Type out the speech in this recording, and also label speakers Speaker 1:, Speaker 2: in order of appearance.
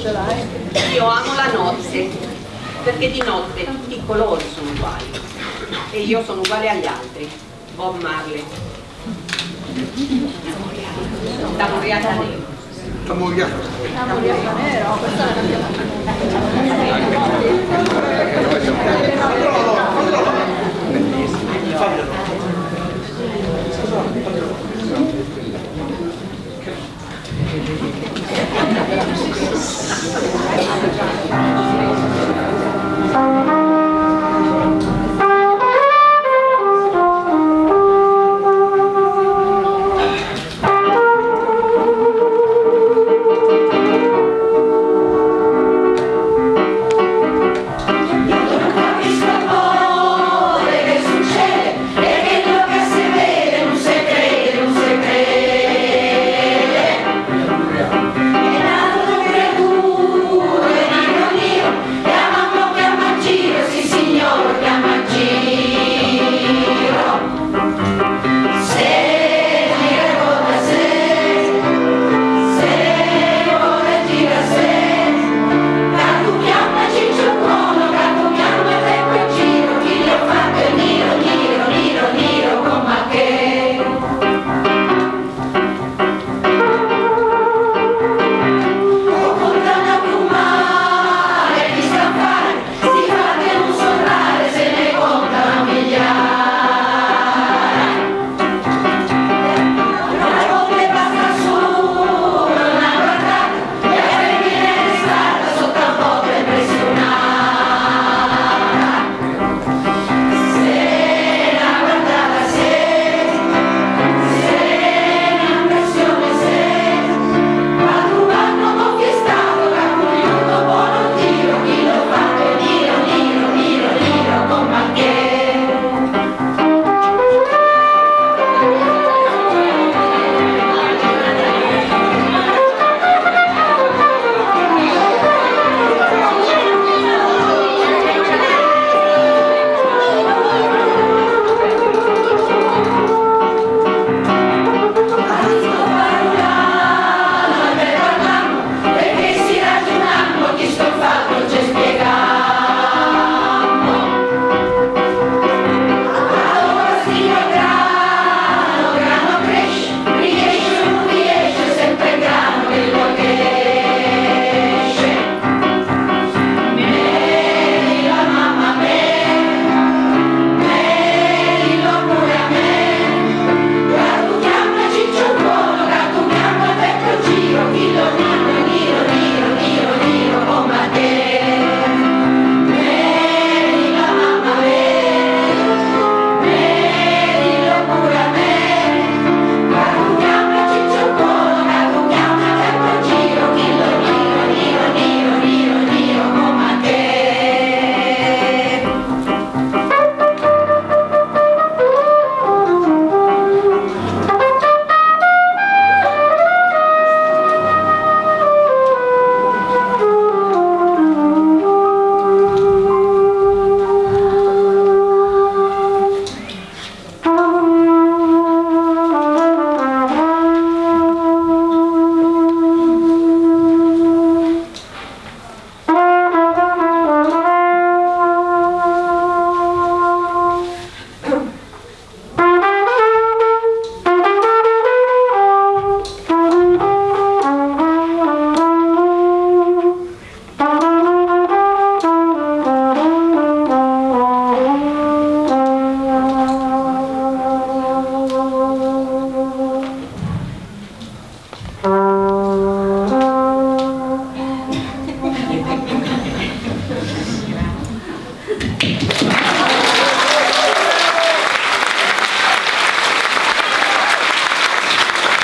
Speaker 1: Cioè, io amo la notte perché di notte tutti i colori sono uguali e io sono uguale agli altri Bob Marley. Da Moriata Nero
Speaker 2: da Moriata Nero questa la cambiamo